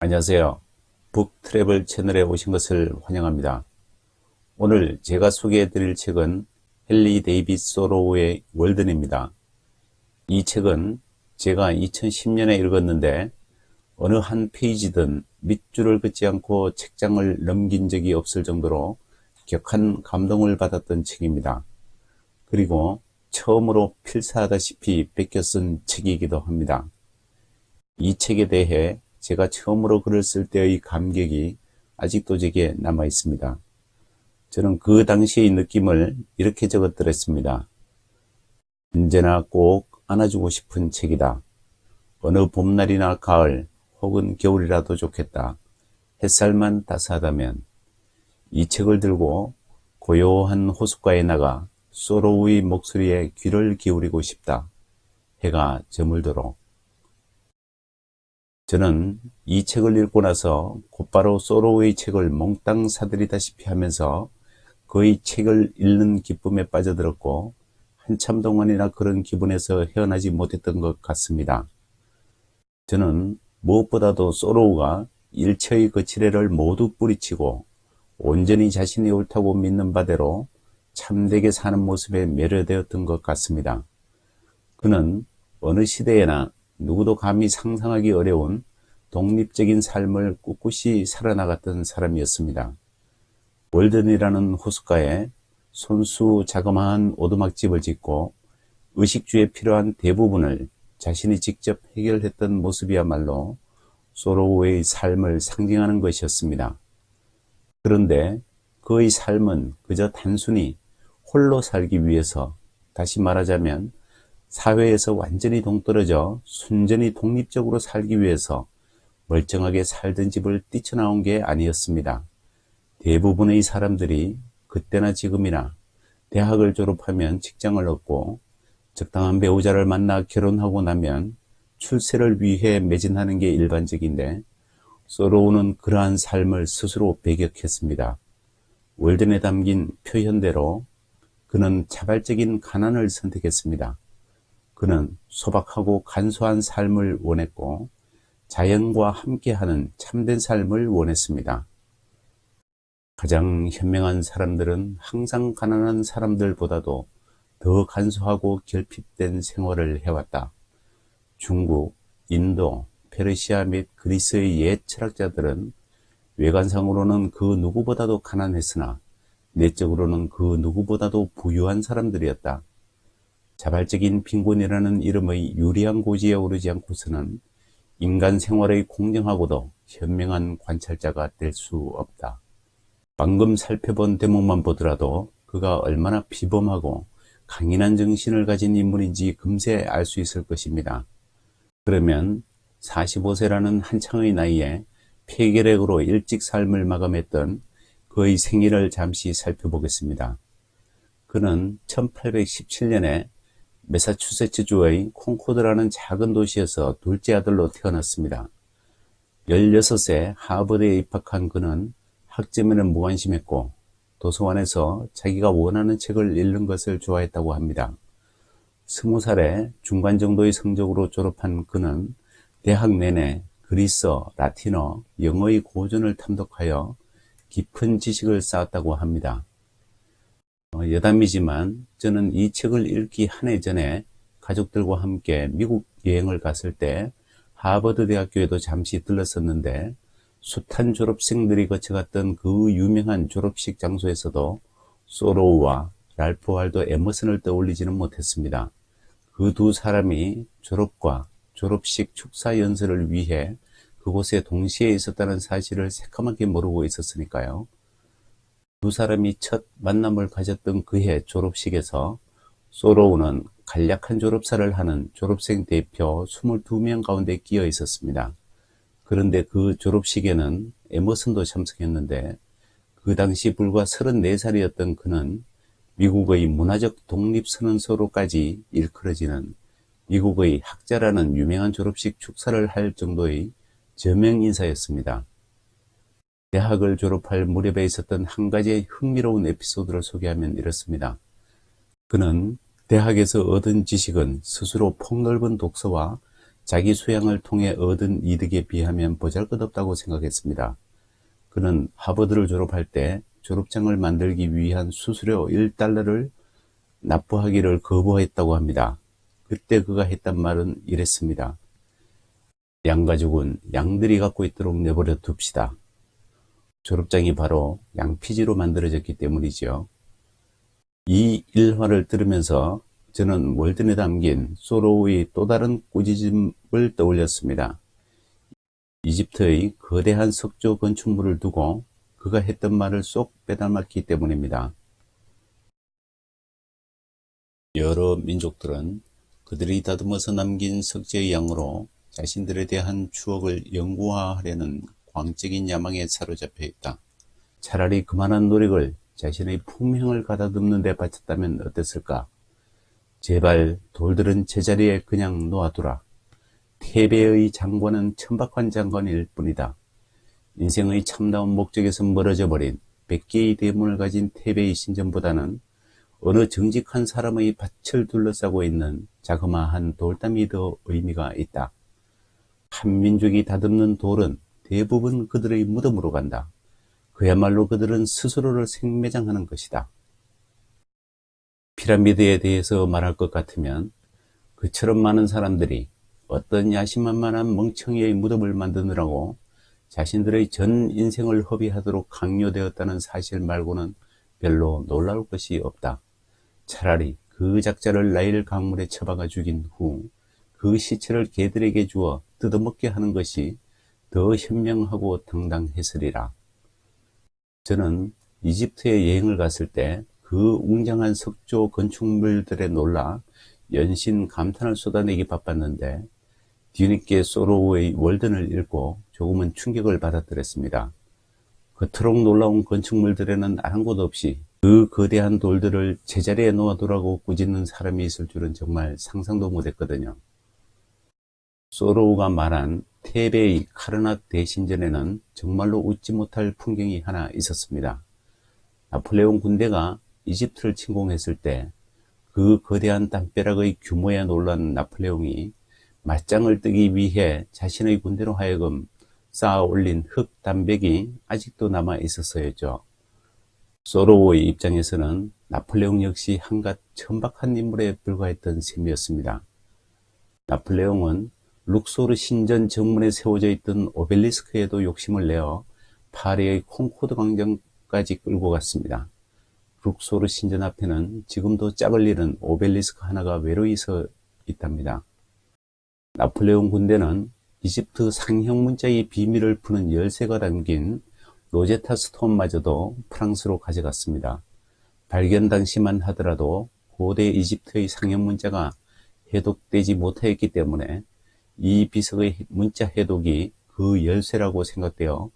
안녕하세요. 북트래블 채널에 오신 것을 환영합니다. 오늘 제가 소개해 드릴 책은 헨리 데이빗 소로우의 월든입니다. 이 책은 제가 2010년에 읽었는데 어느 한 페이지든 밑줄을 긋지 않고 책장을 넘긴 적이 없을 정도로 격한 감동을 받았던 책입니다. 그리고 처음으로 필사하다시피 베껴 쓴 책이기도 합니다. 이 책에 대해 제가 처음으로 글을 쓸 때의 감격이 아직도 제게 남아 있습니다. 저는 그 당시의 느낌을 이렇게 적었더랬습니다. 언제나 꼭 안아주고 싶은 책이다. 어느 봄날이나 가을 혹은 겨울이라도 좋겠다. 햇살만 따스하다면 이 책을 들고 고요한 호숫가에 나가 소로우의 목소리에 귀를 기울이고 싶다. 해가 저물도록 저는 이 책을 읽고 나서 곧바로 소로우의 책을 몽땅 사들이다시피 하면서 그의 책을 읽는 기쁨에 빠져들었고 한참 동안이나 그런 기분에서 헤어나지 못했던 것 같습니다. 저는 무엇보다도 소로우가 일체의 거칠애를 모두 뿌리치고 온전히 자신이 옳다고 믿는 바대로 참되게 사는 모습에 매료되었던 것 같습니다. 그는 어느 시대에나 누구도 감히 상상하기 어려운 독립적인 삶을 꿋꿋이 살아나갔던 사람이었습니다. 월든이라는 호숫가에 손수 자그마한 오두막집을 짓고 의식주에 필요한 대부분을 자신이 직접 해결했던 모습이야말로 소로우의 삶을 상징하는 것이었습니다. 그런데 그의 삶은 그저 단순히 홀로 살기 위해서 다시 말하자면 사회에서 완전히 동떨어져 순전히 독립적으로 살기 위해서 멀쩡하게 살던 집을 뛰쳐나온 게 아니었습니다. 대부분의 사람들이 그때나 지금이나 대학을 졸업하면 직장을 얻고 적당한 배우자를 만나 결혼하고 나면 출세를 위해 매진하는 게 일반적인데 소로우는 그러한 삶을 스스로 배격했습니다. 월든에 담긴 표현대로 그는 자발적인 가난을 선택했습니다. 그는 소박하고 간소한 삶을 원했고 자연과 함께하는 참된 삶을 원했습니다. 가장 현명한 사람들은 항상 가난한 사람들보다도 더 간소하고 결핍된 생활을 해왔다. 중국, 인도, 페르시아 및 그리스의 옛 철학자들은 외관상으로는 그 누구보다도 가난했으나 내적으로는 그 누구보다도 부유한 사람들이었다. 자발적인 빈곤이라는 이름의 유리한 고지에 오르지 않고서는 인간 생활의 공정하고도 현명한 관찰자가 될 수 없다. 방금 살펴본 대목만 보더라도 그가 얼마나 비범하고 강인한 정신을 가진 인물인지 금세 알 수 있을 것입니다. 그러면 45세라는 한창의 나이에 폐결핵으로 일찍 삶을 마감했던 그의 생일을 잠시 살펴보겠습니다. 그는 1817년에 메사추세츠주의 콩코드라는 작은 도시에서 둘째 아들로 태어났습니다. 16세 하버드에 입학한 그는 학점에는 무관심했고 도서관에서 자기가 원하는 책을 읽는 것을 좋아했다고 합니다. 20살에 중간 정도의 성적으로 졸업한 그는 대학 내내 그리스어, 라틴어, 영어의 고전을 탐독하여 깊은 지식을 쌓았다고 합니다. 어, 여담이지만 저는 이 책을 읽기 한 해 전에 가족들과 함께 미국 여행을 갔을 때 하버드 대학교에도 잠시 들렀었는데 숱한 졸업생들이 거쳐갔던 그 유명한 졸업식 장소에서도 소로우와 랄프 활도 에머슨을 떠올리지는 못했습니다. 그 두 사람이 졸업과 졸업식 축사 연설을 위해 그곳에 동시에 있었다는 사실을 새까맣게 모르고 있었으니까요. 두 사람이 첫 만남을 가졌던 그해 졸업식에서 소로우는 간략한 졸업사를 하는 졸업생 대표 22명 가운데 끼어 있었습니다. 그런데 그 졸업식에는 에머슨도 참석했는데 그 당시 불과 34살이었던 그는 미국의 문화적 독립선언서로까지 일컬어지는 미국의 학자라는 유명한 졸업식 축사를 할 정도의 저명 인사였습니다. 대학을 졸업할 무렵에 있었던 한 가지의 흥미로운 에피소드를 소개하면 이렇습니다. 그는 대학에서 얻은 지식은 스스로 폭넓은 독서와 자기 수양을 통해 얻은 이득에 비하면 보잘것없다고 생각했습니다. 그는 하버드를 졸업할 때 졸업장을 만들기 위한 수수료 1달러를 납부하기를 거부했다고 합니다. 그때 그가 했단 말은 이랬습니다. 양가죽은 양들이 갖고 있도록 내버려 둡시다. 졸업장이 바로 양피지로 만들어졌기 때문이지요. 이 일화를 들으면서 저는 월든에 담긴 소로우의 또 다른 꾸짖음을 떠올렸습니다. 이집트의 거대한 석조 건축물을 두고 그가 했던 말을 쏙 빼닮았기 때문입니다. 여러 민족들은 그들이 다듬어서 남긴 석재의 양으로 자신들에 대한 추억을 영구화하려는 광적인 야망에 사로잡혀 있다. 차라리 그만한 노력을 자신의 품행을 가다듬는 데 바쳤다면 어땠을까? 제발 돌들은 제자리에 그냥 놓아두라. 태배의 장관은 천박한 장관일 뿐이다. 인생의 참다운 목적에서 멀어져 버린 100개의 대문을 가진 태배의 신전보다는 어느 정직한 사람의 밭을 둘러싸고 있는 자그마한 돌담이 더 의미가 있다. 한 민족이 다듬는 돌은 대부분 그들의 무덤으로 간다. 그야말로 그들은 스스로를 생매장하는 것이다. 피라미드에 대해서 말할 것 같으면 그처럼 많은 사람들이 어떤 야심만만한 멍청이의 무덤을 만드느라고 자신들의 전 인생을 허비하도록 강요되었다는 사실 말고는 별로 놀라울 것이 없다. 차라리 그 작자를 나일 강물에 처박아 죽인 후 그 시체를 개들에게 주어 뜯어먹게 하는 것이 더 현명하고 당당했으리라. 저는 이집트에 여행을 갔을 때 그 웅장한 석조 건축물들에 놀라 연신 감탄을 쏟아내기 바빴는데 뒤늦게 소로우의 월든을 읽고 조금은 충격을 받았더랬습니다. 그토록 놀라운 건축물들에는 아랑곳 없이 그 거대한 돌들을 제자리에 놓아두라고 꾸짖는 사람이 있을 줄은 정말 상상도 못했거든요. 소로우가 말한 테베의 카르낫 대신전에는 정말로 웃지 못할 풍경이 하나 있었습니다. 나폴레옹 군대가 이집트를 침공했을 때 그 거대한 담벼락의 규모에 놀란 나폴레옹이 맞짱을 뜨기 위해 자신의 군대로 하여금 쌓아 올린 흙 담백이 아직도 남아 있었어야죠. 소로우의 입장에서는 나폴레옹 역시 한갓 천박한 인물에 불과했던 셈이었습니다. 나폴레옹은 룩소르 신전 정문에 세워져 있던 오벨리스크에도 욕심을 내어 파리의 콩코드 광장까지 끌고 갔습니다. 룩소르 신전 앞에는 지금도 짝을 잃은 오벨리스크 하나가 외로이 서 있답니다. 나폴레옹 군대는 이집트 상형 문자의 비밀을 푸는 열쇠가 담긴 로제타 스톤마저도 프랑스로 가져갔습니다. 발견 당시만 하더라도 고대 이집트의 상형 문자가 해독되지 못하였기 때문에 이 비석의 문자 해독이 그 열쇠라고 생각되어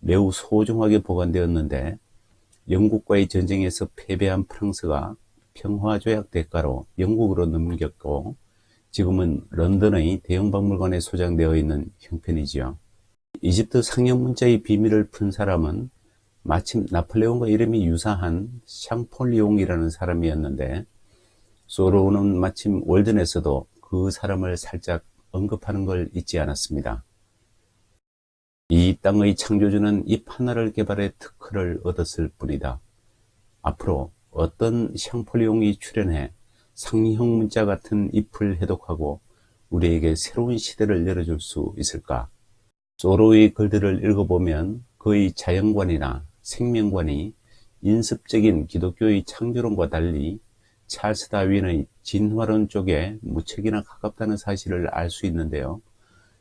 매우 소중하게 보관되었는데 영국과의 전쟁에서 패배한 프랑스가 평화조약 대가로 영국으로 넘겼고 지금은 런던의 대형박물관에 소장되어 있는 형편이지요. 이집트 상형 문자의 비밀을 푼 사람은 마침 나폴레옹과 이름이 유사한 샹폴리옹이라는 사람이었는데 소로우는 마침 월든에서도 그 사람을 살짝 언급하는 걸 잊지 않았습니다. 이 땅의 창조주는 잎 하나를 개발해 특허를 얻었을 뿐이다. 앞으로 어떤 샹폴리옹이 출연해 상형 문자 같은 잎을 해독하고 우리에게 새로운 시대를 열어줄 수 있을까? 소로의 글들을 읽어보면 그의 자연관이나 생명관이 인습적인 기독교의 창조론과 달리 찰스 다윈의 진화론 쪽에 무척이나 가깝다는 사실을 알 수 있는데요.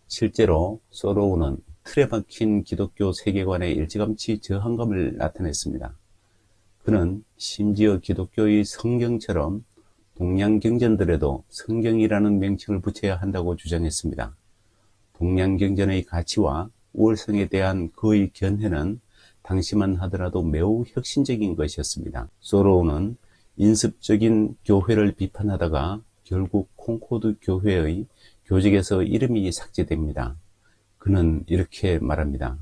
실제로 소로우는 틀에 박힌 기독교 세계관에 일찌감치 저항감을 나타냈습니다. 그는 심지어 기독교의 성경처럼 동양 경전들에도 성경이라는 명칭을 붙여야 한다고 주장했습니다. 동양 경전의 가치와 우월성에 대한 그의 견해는 당시만 하더라도 매우 혁신적인 것이었습니다. 소로우는 인습적인 교회를 비판하다가 결국 콩코드 교회의 교직에서 이름이 삭제됩니다. 그는 이렇게 말합니다.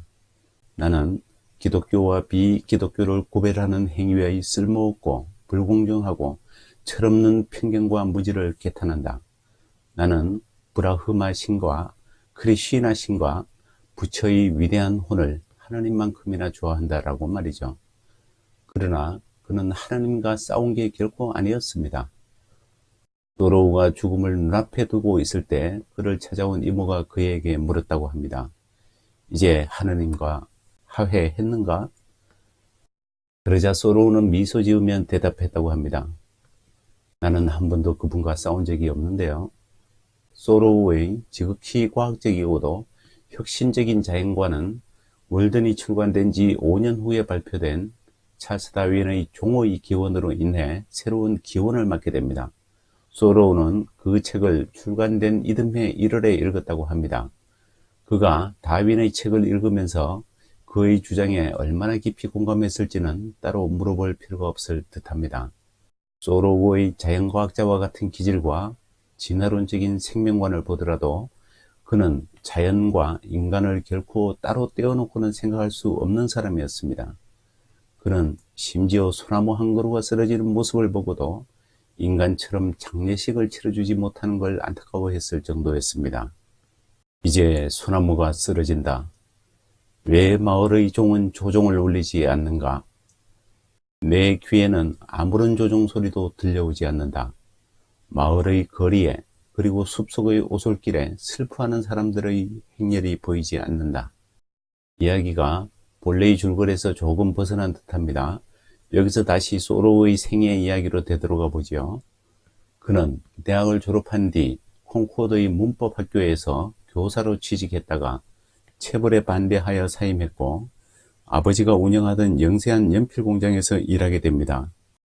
나는 기독교와 비기독교를 구별하는 행위의 쓸모없고 불공정하고 철없는 편견과 무지를 개탄한다. 나는 브라흐마 신과 크리시나 신과 부처의 위대한 혼을 하나님만큼이나 좋아한다라고 말이죠. 그러나 그는 하나님과 싸운 게 결코 아니었습니다. 도로우가 죽음을 눈앞에 두고 있을 때 그를 찾아온 이모가 그에게 물었다고 합니다. 이제 하느님과 화해했는가? 그러자 소로우는 미소 지으면 대답했다고 합니다. 나는 한 번도 그분과 싸운 적이 없는데요. 소로우의 지극히 과학적이고도 혁신적인 자연과는 월든이 출간된 지 5년 후에 발표된 찰스 다윈의 종의 기원으로 인해 새로운 기원을 맞게 됩니다. 소로우는 그 책을 출간된 이듬해 1월에 읽었다고 합니다. 그가 다윈의 책을 읽으면서 그의 주장에 얼마나 깊이 공감했을지는 따로 물어볼 필요가 없을 듯합니다. 소로우의 자연과학자와 같은 기질과 진화론적인 생명관을 보더라도 그는 자연과 인간을 결코 따로 떼어놓고는 생각할 수 없는 사람이었습니다. 그는 심지어 소나무 한 그루가 쓰러지는 모습을 보고도 인간처럼 장례식을 치러주지 못하는 걸 안타까워했을 정도였습니다. 이제 소나무가 쓰러진다. 왜 마을의 종은 조종을 울리지 않는가? 내 귀에는 아무런 조종 소리도 들려오지 않는다. 마을의 거리에 그리고 숲속의 오솔길에 슬퍼하는 사람들의 행렬이 보이지 않는다. 이야기가 본래의 줄거리에서 조금 벗어난 듯합니다. 여기서 다시 소로의 생애 이야기로 되돌아가 보죠. 그는 대학을 졸업한 뒤 콩코드의 문법학교에서 교사로 취직했다가 체벌에 반대하여 사임했고 아버지가 운영하던 영세한 연필 공장에서 일하게 됩니다.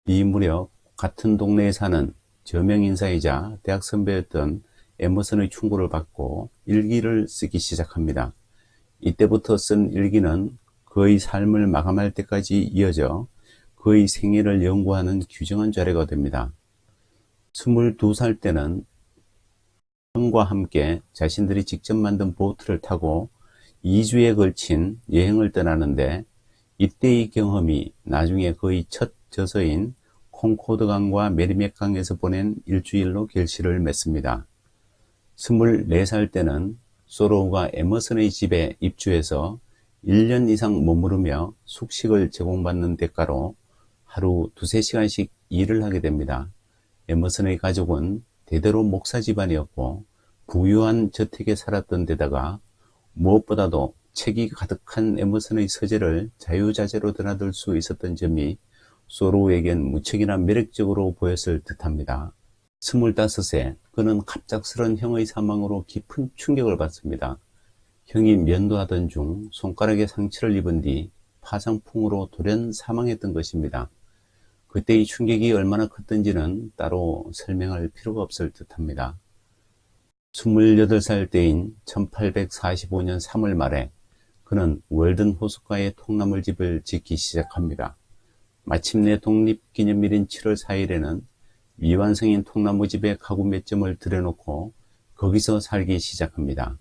이 무렵 같은 동네에 사는 저명인사이자 대학 선배였던 에머슨의 충고를 받고 일기를 쓰기 시작합니다. 이때부터 쓴 일기는 그의 삶을 마감할 때까지 이어져 그의 생애를 연구하는 규정한 자료가 됩니다. 22살 때는 형과 함께 자신들이 직접 만든 보트를 타고 2주에 걸친 여행을 떠나는데 이때의 경험이 나중에 그의 첫 저서인 콩코드강과 메리맥강에서 보낸 일주일로 결실을 맺습니다. 24살 때는 소로우가 에머슨의 집에 입주해서 1년 이상 머무르며 숙식을 제공받는 대가로 하루 두세 시간씩 일을 하게 됩니다. 에머슨의 가족은 대대로 목사 집안이었고 부유한 저택에 살았던 데다가 무엇보다도 책이 가득한 에머슨의 서재를 자유자재로 드나들 수 있었던 점이 소로우에겐 무척이나 매력적으로 보였을 듯합니다. 스물다섯에 그는 갑작스런 형의 사망으로 깊은 충격을 받습니다. 형이 면도하던 중 손가락에 상처를 입은 뒤 파상풍으로 돌연 사망했던 것입니다. 그때의 충격이 얼마나 컸던지는 따로 설명할 필요가 없을 듯합니다. 28살 때인 1845년 3월 말에 그는 월든 호숫가에 통나물집을 짓기 시작합니다. 마침내 독립기념일인 7월 4일에는 미완성인 통나무집에 가구 몇 점을 들여놓고 거기서 살기 시작합니다.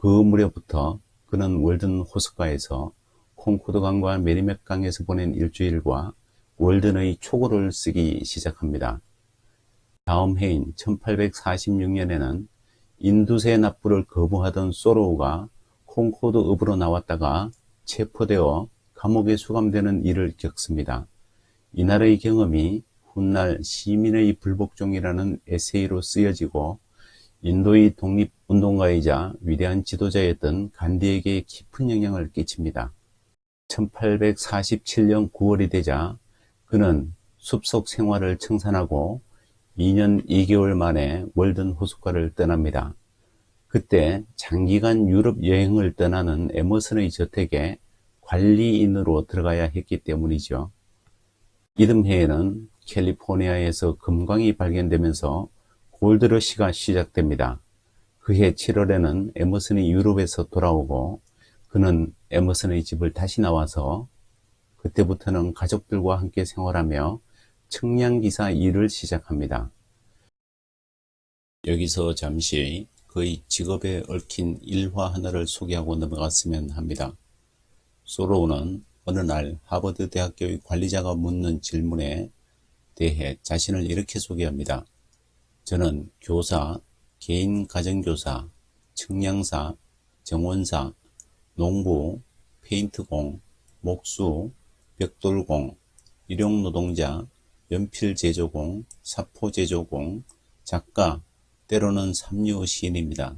그 무렵부터 그는 월든 호숫가에서 콩코드강과 메리맥강에서 보낸 일주일과 월든의 초고를 쓰기 시작합니다. 다음 해인 1846년에는 인두세 납부를 거부하던 소로우가 콩코드 읍으로 나왔다가 체포되어 감옥에 수감되는 일을 겪습니다. 이날의 경험이 훗날 시민의 불복종이라는 에세이로 쓰여지고 인도의 독립운동가이자 위대한 지도자였던 간디에게 깊은 영향을 끼칩니다. 1847년 9월이 되자 그는 숲속 생활을 청산하고 2년 2개월 만에 월든 호숫가를 떠납니다. 그때 장기간 유럽 여행을 떠나는 에머슨의 저택에 관리인으로 들어가야 했기 때문이죠. 이듬해에는 캘리포니아에서 금광이 발견되면서 골드러시가 시작됩니다. 그해 7월에는 에머슨이 유럽에서 돌아오고 그는 에머슨의 집을 다시 나와서 그때부터는 가족들과 함께 생활하며 청량기사 일을 시작합니다. 여기서 잠시 그의 직업에 얽힌 일화 하나를 소개하고 넘어갔으면 합니다. 소로우는 어느 날 하버드 대학교의 관리자가 묻는 질문에 대해 자신을 이렇게 소개합니다. 저는 교사 개인 가정교사, 측량사, 정원사, 농부, 페인트공, 목수, 벽돌공, 일용노동자, 연필제조공, 사포제조공, 작가, 때로는 삼류 시인입니다.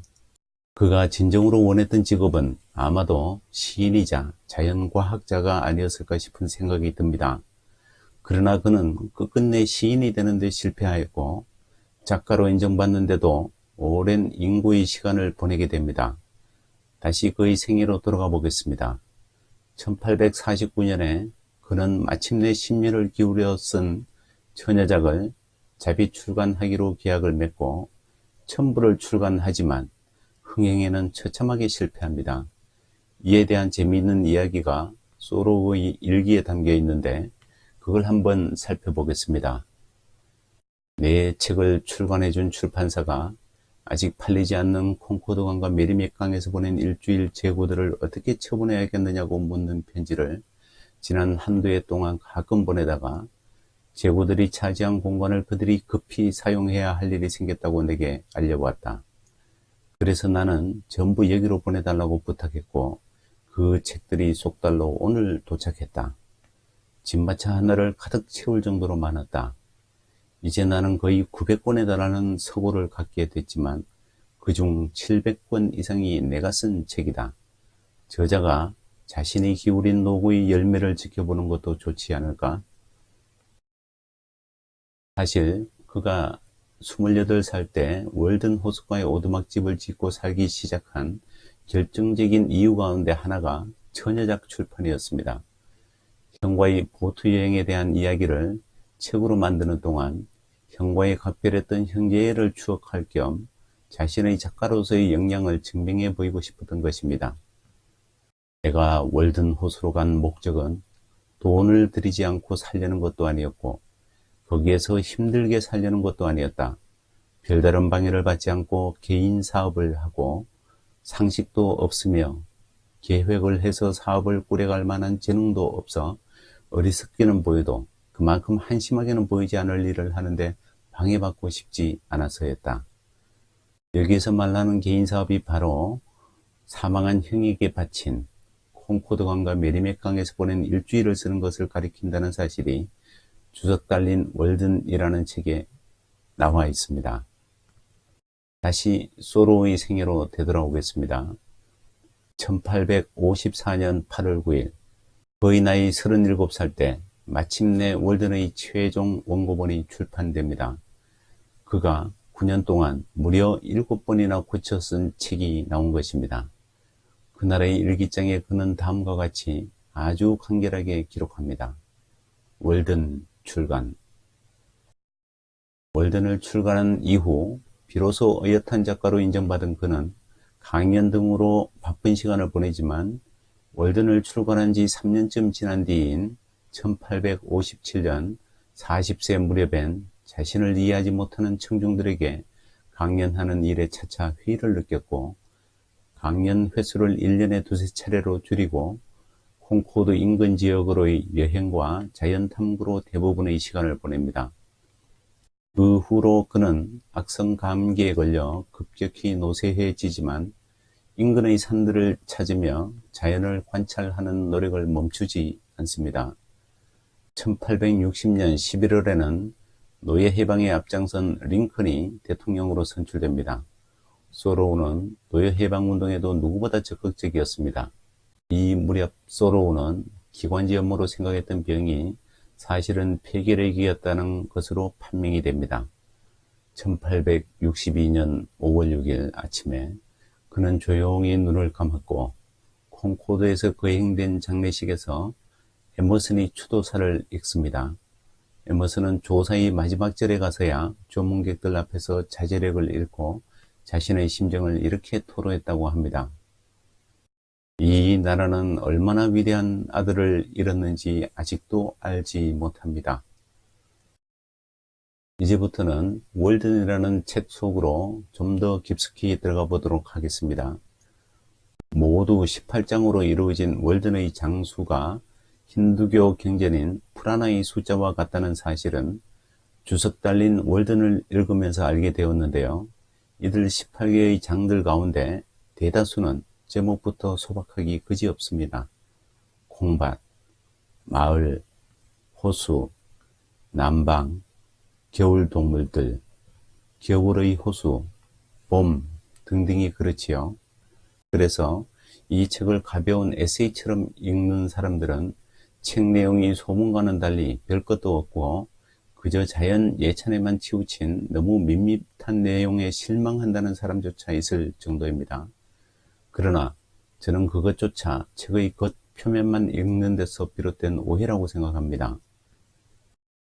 그가 진정으로 원했던 직업은 아마도 시인이자 자연과학자가 아니었을까 싶은 생각이 듭니다. 그러나 그는 끝끝내 시인이 되는 데 실패하였고 작가로 인정받는데도 오랜 인구의 시간을 보내게 됩니다. 다시 그의 생애로 돌아가 보겠습니다. 1849년에 그는 마침내 심려를 기울여 쓴 처녀작을 자비 출간하기로 계약을 맺고 첨부를 출간하지만 흥행에는 처참하게 실패합니다. 이에 대한 재미있는 이야기가 소로의 일기에 담겨 있는데 그걸 한번 살펴보겠습니다. 내 책을 출간해준 출판사가 아직 팔리지 않는 콩코드강과 메리맥강에서 보낸 일주일 재고들을 어떻게 처분해야겠느냐고 묻는 편지를 지난 한두 해 동안 가끔 보내다가 재고들이 차지한 공간을 그들이 급히 사용해야 할 일이 생겼다고 내게 알려왔다. 그래서 나는 전부 여기로 보내달라고 부탁했고 그 책들이 속달로 오늘 도착했다. 짐마차 하나를 가득 채울 정도로 많았다. 이제 나는 거의 900권에 달하는 서고를 갖게 됐지만 그중 700권 이상이 내가 쓴 책이다. 저자가 자신이 기울인 노고의 열매를 지켜보는 것도 좋지 않을까? 사실 그가 28살 때 월든 호숫가에 오두막집을 짓고 살기 시작한 결정적인 이유 가운데 하나가 처녀작 출판이었습니다. 형과의 보트 여행에 대한 이야기를 책으로 만드는 동안 형과의 각별했던 형제애를 추억할 겸 자신의 작가로서의 역량을 증명해 보이고 싶었던 것입니다. 내가 월든 호수로 간 목적은 돈을 들이지 않고 살려는 것도 아니었고 거기에서 힘들게 살려는 것도 아니었다. 별다른 방해를 받지 않고 개인 사업을 하고 상식도 없으며 계획을 해서 사업을 꾸려갈 만한 재능도 없어 어리석게는 보여도 그만큼 한심하게는 보이지 않을 일을 하는데 방해받고 싶지 않아서였다. 여기에서 말하는 개인사업이 바로 사망한 형에게 바친 콩코드강과 메리맥강에서 보낸 일주일을 쓰는 것을 가리킨다는 사실이 주석 달린 월든이라는 책에 나와 있습니다. 다시 소로의 생애로 되돌아오겠습니다. 1854년 8월 9일 거의 나이 37살 때 마침내 월든의 최종 원고본이 출판됩니다. 그가 9년 동안 무려 7번이나 고쳐 쓴 책이 나온 것입니다. 그날의 일기장에 그는 다음과 같이 아주 간결하게 기록합니다. 월든 출간 월든을 출간한 이후 비로소 어엿한 작가로 인정받은 그는 강연 등으로 바쁜 시간을 보내지만 월든을 출간한 지 3년쯤 지난 뒤인 1857년 40세 무렵엔 자신을 이해하지 못하는 청중들에게 강연하는 일에 차차 회의를 느꼈고 강연 횟수를 1년에 두세 차례로 줄이고 콩코드 인근 지역으로의 여행과 자연 탐구로 대부분의 시간을 보냅니다. 그 후로 그는 악성 감기에 걸려 급격히 노쇠해지지만 인근의 산들을 찾으며 자연을 관찰하는 노력을 멈추지 않습니다. 1860년 11월에는 노예 해방에 앞장선 링컨이 대통령으로 선출됩니다. 소로우는 노예 해방 운동에도 누구보다 적극적이었습니다. 이 무렵 소로우는 기관지 업무로 생각했던 병이 사실은 폐결핵이었다는 것으로 판명이 됩니다. 1862년 5월 6일 아침에 그는 조용히 눈을 감았고 콩코드에서 거행된 장례식에서 에머슨이 추도사를 읽습니다. 에머슨은 조사의 마지막 절에 가서야 조문객들 앞에서 자제력을 잃고 자신의 심정을 이렇게 토로했다고 합니다. 이 나라는 얼마나 위대한 아들을 잃었는지 아직도 알지 못합니다. 이제부터는 월든이라는 책 속으로 좀 더 깊숙이 들어가 보도록 하겠습니다. 모두 18장으로 이루어진 월든의 장수가 힌두교 경전인 프라나의 숫자와 같다는 사실은 주석 달린 월든을 읽으면서 알게 되었는데요. 이들 18개의 장들 가운데 대다수는 제목부터 소박하기 그지없습니다. 콩밭, 마을, 호수, 난방, 겨울 동물들, 겨울의 호수, 봄 등등이 그렇지요. 그래서 이 책을 가벼운 에세이처럼 읽는 사람들은 책 내용이 소문과는 달리 별 것도 없고 그저 자연 예찬에만 치우친 너무 밋밋한 내용에 실망한다는 사람조차 있을 정도입니다. 그러나 저는 그것조차 책의 겉 표면만 읽는 데서 비롯된 오해라고 생각합니다.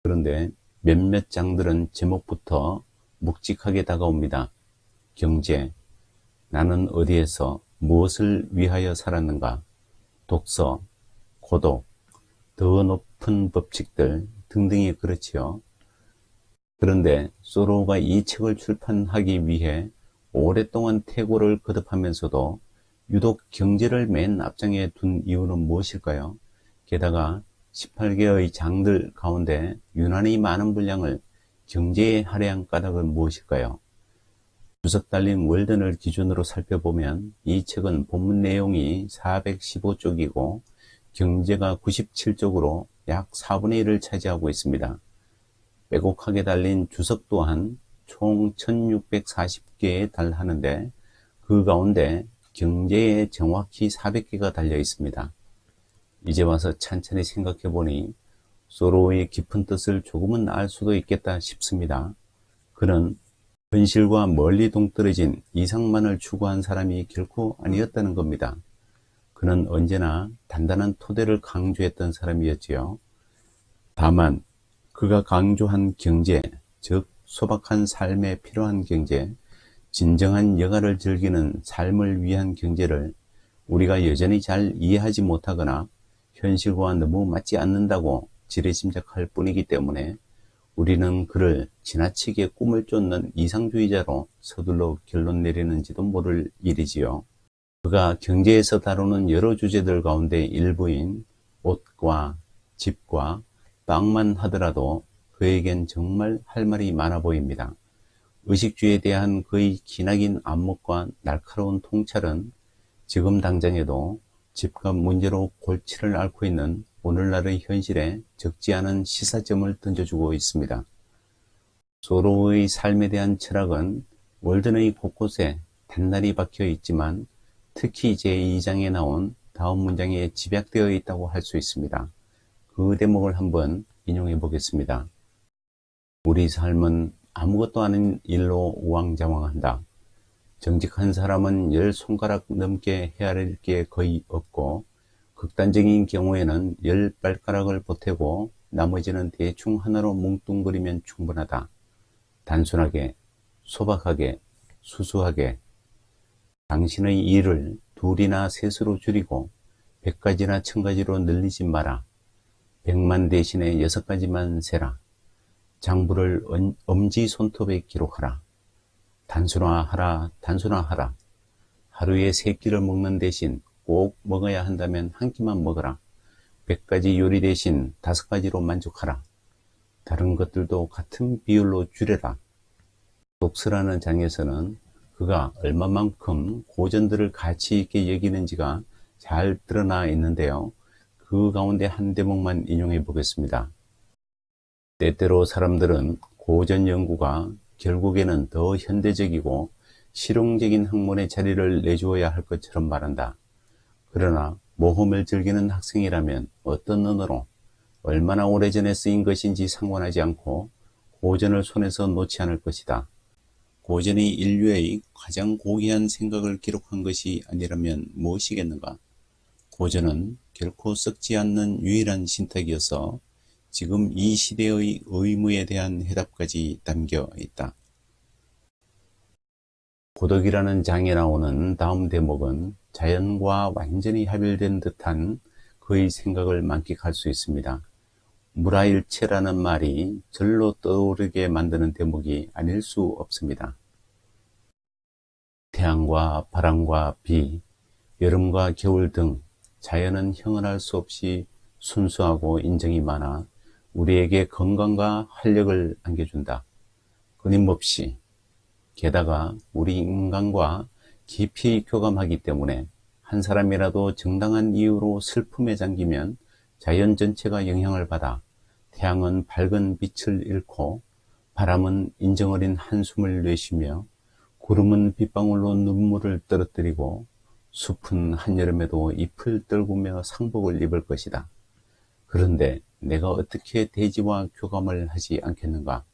그런데 몇몇 장들은 제목부터 묵직하게 다가옵니다. 경제, 나는 어디에서 무엇을 위하여 살았는가, 독서, 고독, 더 높은 법칙들 등등이 그렇지요. 그런데 소로가 이 책을 출판하기 위해 오랫동안 태고를 거듭하면서도 유독 경제를 맨 앞장에 둔 이유는 무엇일까요? 게다가 18개의 장들 가운데 유난히 많은 분량을 경제에 할애한 까닭은 무엇일까요? 주석 달린 월든을 기준으로 살펴보면 이 책은 본문 내용이 415쪽이고 경제가 97쪽으로 약 4분의 1을 차지하고 있습니다. 빼곡하게 달린 주석 또한 총 1640개에 달하는데 그 가운데 경제에 정확히 400개가 달려 있습니다. 이제 와서 찬찬히 생각해 보니 소로의 깊은 뜻을 조금은 알 수도 있겠다 싶습니다. 그는 현실과 멀리 동떨어진 이상만을 추구한 사람이 결코 아니었다는 겁니다. 그는 언제나 단단한 토대를 강조했던 사람이었지요. 다만 그가 강조한 경제, 즉 소박한 삶에 필요한 경제, 진정한 여가를 즐기는 삶을 위한 경제를 우리가 여전히 잘 이해하지 못하거나 현실과 너무 맞지 않는다고 지레짐작할 뿐이기 때문에 우리는 그를 지나치게 꿈을 쫓는 이상주의자로 서둘러 결론 내리는지도 모를 일이지요. 그가 경제에서 다루는 여러 주제들 가운데 일부인 옷과 집과 빵만 하더라도 그에겐 정말 할 말이 많아 보입니다. 의식주에 대한 그의 기나긴 안목과 날카로운 통찰은 지금 당장에도 집값 문제로 골치를 앓고 있는 오늘날의 현실에 적지 않은 시사점을 던져주고 있습니다. 소로의 삶에 대한 철학은 월든의 곳곳에 단날이 박혀 있지만 특히 제2장에 나온 다음 문장에 집약되어 있다고 할 수 있습니다. 그 대목을 한번 인용해 보겠습니다. 우리 삶은 아무것도 아닌 일로 우왕좌왕한다. 정직한 사람은 열 손가락 넘게 헤아릴 게 거의 없고 극단적인 경우에는 열 발가락을 보태고 나머지는 대충 하나로 뭉뚱그리면 충분하다. 단순하게, 소박하게, 수수하게 당신의 일을 둘이나 셋으로 줄이고 백 가지나 천 가지로 늘리지 마라. 백만 대신에 여섯 가지만 세라. 장부를 엄지 손톱에 기록하라. 단순화하라, 단순화하라. 하루에 세 끼를 먹는 대신 꼭 먹어야 한다면 한 끼만 먹어라. 백 가지 요리 대신 다섯 가지로 만족하라. 다른 것들도 같은 비율로 줄여라. 독서라는 장에서는 그가 얼마만큼 고전들을 가치 있게 여기는지가 잘 드러나 있는데요. 그 가운데 한 대목만 인용해 보겠습니다. 때때로 사람들은 고전 연구가 결국에는 더 현대적이고 실용적인 학문의 자리를 내주어야 할 것처럼 말한다. 그러나 모험을 즐기는 학생이라면 어떤 언어로 얼마나 오래전에 쓰인 것인지 상관하지 않고 고전을 손에서 놓지 않을 것이다. 고전이 인류의 가장 고귀한 생각을 기록한 것이 아니라면 무엇이겠는가? 고전은 결코 썩지 않는 유일한 신탁이어서 지금 이 시대의 의무에 대한 해답까지 담겨 있다. 고덕이라는 장에 나오는 다음 대목은 자연과 완전히 합일된 듯한 그의 생각을 만끽할 수 있습니다. 무라일체라는 말이 절로 떠오르게 만드는 대목이 아닐 수 없습니다. 태양과 바람과 비, 여름과 겨울 등 자연은 형언 할 수 없이 순수하고 인정이 많아 우리에게 건강과 활력을 안겨준다. 끊임없이 게다가 우리 인간과 깊이 교감하기 때문에 한 사람이라도 정당한 이유로 슬픔에 잠기면 자연 전체가 영향을 받아 태양은 밝은 빛을 잃고 바람은 인정 어린 한숨을 내쉬며 구름은 빗방울로 눈물을 떨어뜨리고 숲은 한여름에도 잎을 떨구며 상복을 입을 것이다. 그런데 내가 어떻게 대지와 교감을 하지 않겠는가?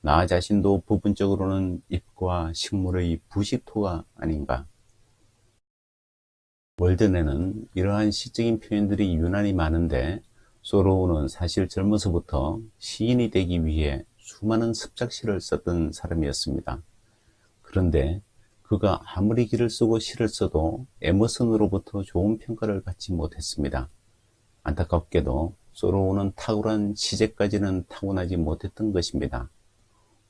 나 자신도 부분적으로는 잎과 식물의 부식토가 아닌가? 월든에는 이러한 시적인 표현들이 유난히 많은데 소로우는 사실 젊어서부터 시인이 되기 위해 수많은 습작시를 썼던 사람이었습니다. 그런데 그가 아무리 길을 쓰고 시를 써도 에머슨으로부터 좋은 평가를 받지 못했습니다. 안타깝게도 소로우는 탁월한 시제까지는 타고나지 못했던 것입니다.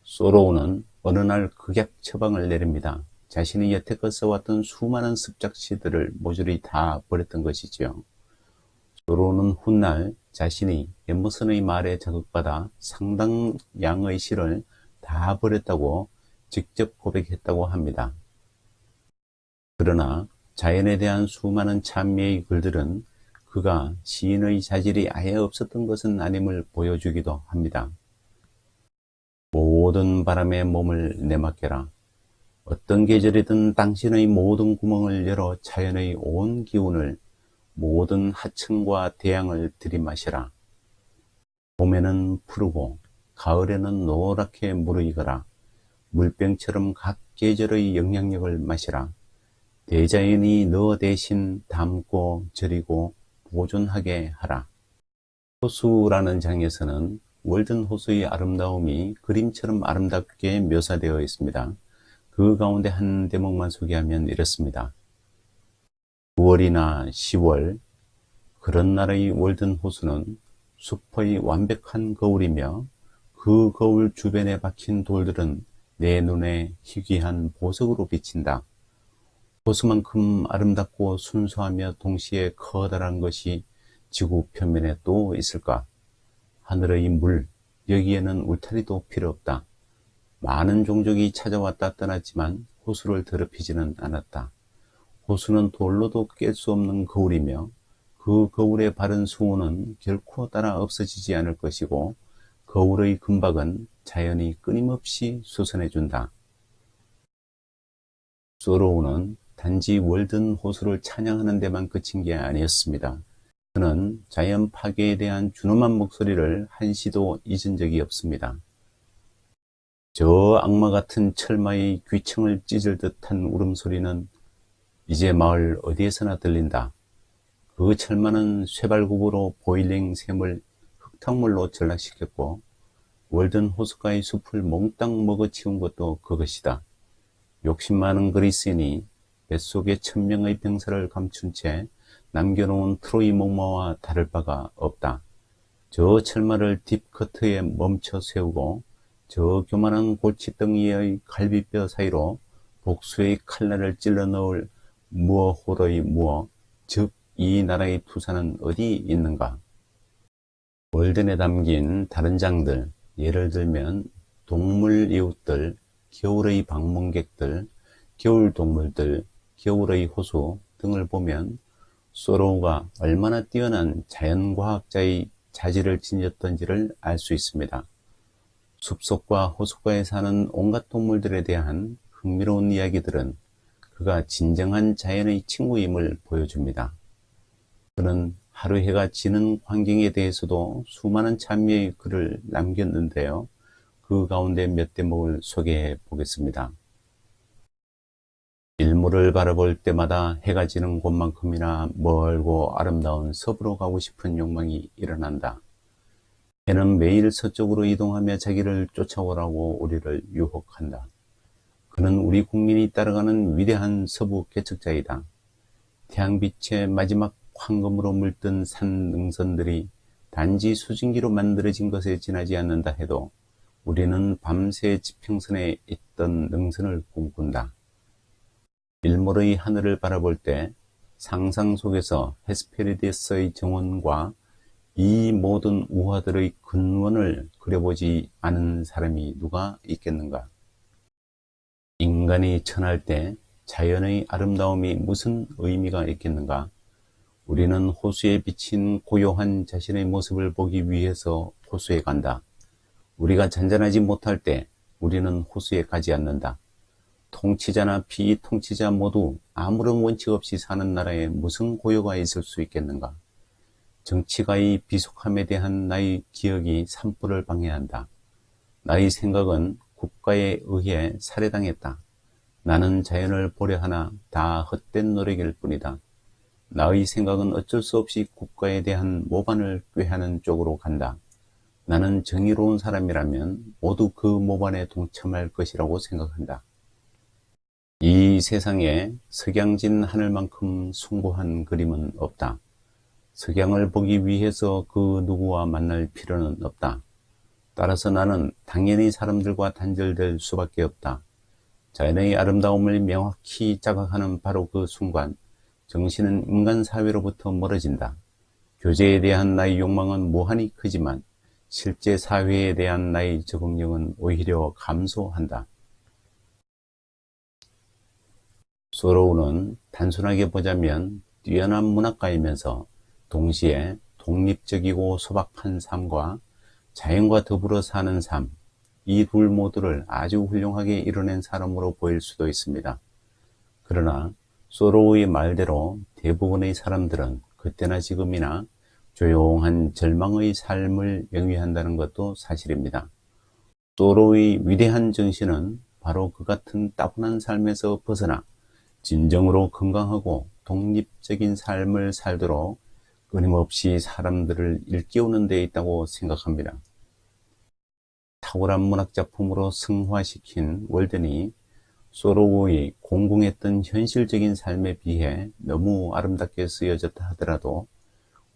소로우는 어느 날 극약 처방을 내립니다. 자신이 여태껏 써왔던 수많은 습작시들을 모조리 다 버렸던 것이지요. 소로우는 훗날 자신이 엠머슨의 말에 자극받아 상당량의 시를 다 버렸다고 직접 고백했다고 합니다. 그러나 자연에 대한 수많은 찬미의 글들은 그가 시인의 자질이 아예 없었던 것은 아님을 보여주기도 합니다. 모든 바람에 몸을 내맡겨라. 어떤 계절이든 당신의 모든 구멍을 열어 자연의 온 기운을 모든 하층과 대양을 들이마시라. 봄에는 푸르고 가을에는 노랗게 무르익어라. 물병처럼 각 계절의 영향력을 마시라. 대자연이 너 대신 담고 절이고 보존하게 하라. 호수라는 장에서는 월든 호수의 아름다움이 그림처럼 아름답게 묘사되어 있습니다. 그 가운데 한 대목만 소개하면 이렇습니다. 9월이나 10월 그런 날의 월든 호수는 숲의 완벽한 거울이며 그 거울 주변에 박힌 돌들은 내 눈에 희귀한 보석으로 비친다. 호수만큼 아름답고 순수하며 동시에 커다란 것이 지구 표면에 또 있을까? 하늘의 물, 여기에는 울타리도 필요 없다. 많은 종족이 찾아왔다 떠났지만 호수를 더럽히지는 않았다. 호수는 돌로도 깰 수 없는 거울이며 그 거울의 바른 수호는 결코 따라 없어지지 않을 것이고 거울의 금박은 자연이 끊임없이 수선해준다. 소로우는 단지 월든 호수를 찬양하는 데만 그친 게 아니었습니다. 그는 자연 파괴에 대한 준엄한 목소리를 한시도 잊은 적이 없습니다. 저 악마 같은 철마의 귀청을 찢을 듯한 울음소리는 이제 마을 어디에서나 들린다. 그 철마는 쇠발굽으로 보일링 샘을 흙탕물로 전락시켰고 월든 호숫가의 숲을 몽땅 먹어치운 것도 그것이다. 욕심 많은 그리스인이 뱃속에 천명의 병사를 감춘 채 남겨놓은 트로이 목마와 다를 바가 없다. 저 철마를 딥커트에 멈춰 세우고 저 교만한 골칫덩이의 갈비뼈 사이로 복수의 칼날을 찔러 넣을 무어호러의 무어, 즉 이 나라의 투사는 어디 있는가? 월든에 담긴 다른 장들, 예를 들면 동물 이웃들, 겨울의 방문객들, 겨울 동물들, 겨울의 호수 등을 보면 소로우가 얼마나 뛰어난 자연과학자의 자질을 지녔던지를 알 수 있습니다. 숲속과 호숫가에 사는 온갖 동물들에 대한 흥미로운 이야기들은 그가 진정한 자연의 친구임을 보여줍니다. 그는 하루 해가 지는 환경에 대해서도 수많은 참여의 글을 남겼는데요. 그 가운데 몇 대목을 소개해 보겠습니다. 일몰을 바라볼 때마다 해가 지는 곳만큼이나 멀고 아름다운 서부로 가고 싶은 욕망이 일어난다. 해는 매일 서쪽으로 이동하며 자기를 쫓아오라고 우리를 유혹한다. 그는 우리 국민이 따라가는 위대한 서부 개척자이다. 태양빛의 마지막 황금으로 물든 산 능선들이 단지 수증기로 만들어진 것에 지나지 않는다 해도 우리는 밤새 지평선에 있던 능선을 꿈꾼다. 일몰의 하늘을 바라볼 때 상상 속에서 헤스페리데스의 정원과 이 모든 우화들의 근원을 그려보지 않은 사람이 누가 있겠는가? 인간이 천할 때 자연의 아름다움이 무슨 의미가 있겠는가? 우리는 호수에 비친 고요한 자신의 모습을 보기 위해서 호수에 간다. 우리가 잔잔하지 못할 때 우리는 호수에 가지 않는다. 통치자나 비통치자 모두 아무런 원칙 없이 사는 나라에 무슨 고요가 있을 수 있겠는가? 정치가의 비속함에 대한 나의 기억이 산불을 방해한다. 나의 생각은 국가에 의해 살해당했다. 나는 자연을 보려 하나 다 헛된 노력일 뿐이다. 나의 생각은 어쩔 수 없이 국가에 대한 모반을 꾀하는 쪽으로 간다. 나는 정의로운 사람이라면 모두 그 모반에 동참할 것이라고 생각한다. 이 세상에 석양진 하늘만큼 숭고한 그림은 없다. 석양을 보기 위해서 그 누구와 만날 필요는 없다. 따라서 나는 당연히 사람들과 단절될 수밖에 없다. 자연의 아름다움을 명확히 자각하는 바로 그 순간 정신은 인간 사회로부터 멀어진다. 교제에 대한 나의 욕망은 무한히 크지만 실제 사회에 대한 나의 적응력은 오히려 감소한다. 소로우는 단순하게 보자면 뛰어난 문학가이면서 동시에 독립적이고 소박한 삶과 자연과 더불어 사는 삶, 이 둘 모두를 아주 훌륭하게 이뤄낸 사람으로 보일 수도 있습니다. 그러나 소로우의 말대로 대부분의 사람들은 그때나 지금이나 조용한 절망의 삶을 영위한다는 것도 사실입니다. 소로우의 위대한 정신은 바로 그 같은 따분한 삶에서 벗어나 진정으로 건강하고 독립적인 삶을 살도록 끊임없이 사람들을 일깨우는 데 있다고 생각합니다. 탁월한 문학 작품으로 승화시킨 월든이 소로우의 공공했던 현실적인 삶에 비해 너무 아름답게 쓰여졌다 하더라도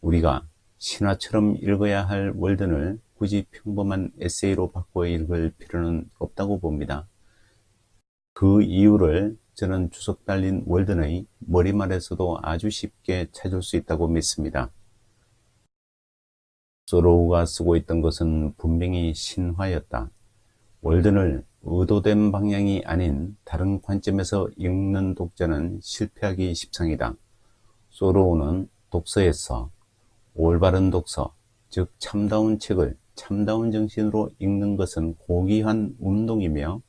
우리가 신화처럼 읽어야 할 월든을 굳이 평범한 에세이로 바꿔 읽을 필요는 없다고 봅니다. 그 이유를 저는 주석 달린 월든의 머리말에서도 아주 쉽게 찾을 수 있다고 믿습니다. 소로우가 쓰고 있던 것은 분명히 신화였다. 월든을 의도된 방향이 아닌 다른 관점에서 읽는 독자는 실패하기 십상이다. 소로우는 독서에서 올바른 독서, 즉 참다운 책을 참다운 정신으로 읽는 것은 고귀한 운동이며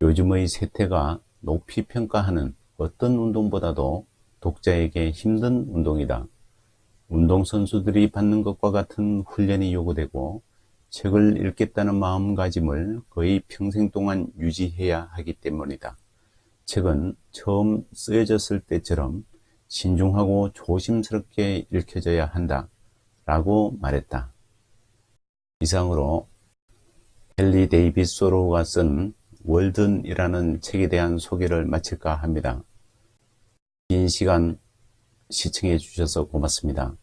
요즘의 세태가 높이 평가하는 어떤 운동보다도 독자에게 힘든 운동이다. 운동선수들이 받는 것과 같은 훈련이 요구되고 책을 읽겠다는 마음가짐을 거의 평생 동안 유지해야 하기 때문이다. 책은 처음 쓰여졌을 때처럼 신중하고 조심스럽게 읽혀져야 한다. 라고 말했다. 이상으로 헨리 데이비스 소로우가 쓴 월든이라는 책에 대한 소개를 마칠까 합니다. 긴 시간 시청해 주셔서 고맙습니다.